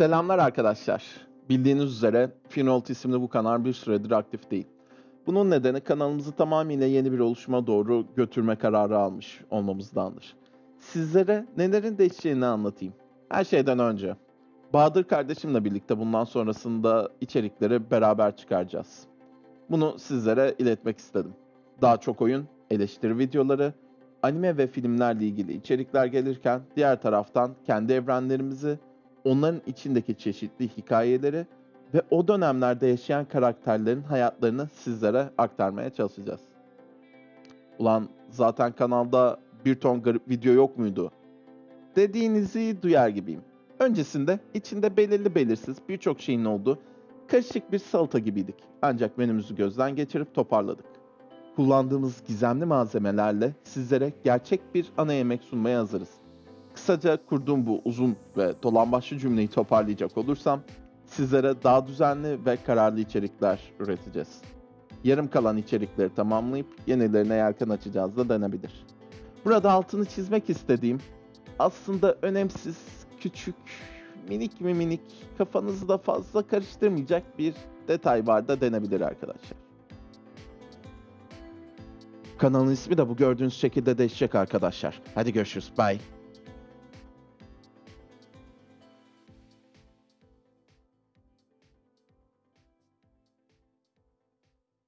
Selamlar arkadaşlar. Bildiğiniz üzere Finolt isimli bu kanal bir süredir aktif değil. Bunun nedeni kanalımızı tamamıyla yeni bir oluşuma doğru götürme kararı almış olmamızdandır. Sizlere nelerin değişeceğini anlatayım. Her şeyden önce Bahadır kardeşimle birlikte bundan sonrasında içerikleri beraber çıkaracağız. Bunu sizlere iletmek istedim. Daha çok oyun, eleştiri videoları, anime ve filmlerle ilgili içerikler gelirken diğer taraftan kendi evrenlerimizi, onların içindeki çeşitli hikayeleri ve o dönemlerde yaşayan karakterlerin hayatlarını sizlere aktarmaya çalışacağız. Ulan zaten kanalda bir ton garip video yok muydu? Dediğinizi duyar gibiyim. Öncesinde içinde belirli belirsiz birçok şeyin olduğu karışık bir salata gibiydik. Ancak menümüzü gözden geçirip toparladık. Kullandığımız gizemli malzemelerle sizlere gerçek bir ana yemek sunmaya hazırız. Kısaca kurduğum bu uzun ve dolambaçlı cümleyi toparlayacak olursam sizlere daha düzenli ve kararlı içerikler üreteceğiz. Yarım kalan içerikleri tamamlayıp yenilerine yelken açacağız da denebilir. Burada altını çizmek istediğim aslında önemsiz, küçük, minik mi minik, kafanızı da fazla karıştırmayacak bir detay var da denebilir arkadaşlar. Kanalın ismi de bu gördüğünüz şekilde değişecek arkadaşlar. Hadi görüşürüz. Bye.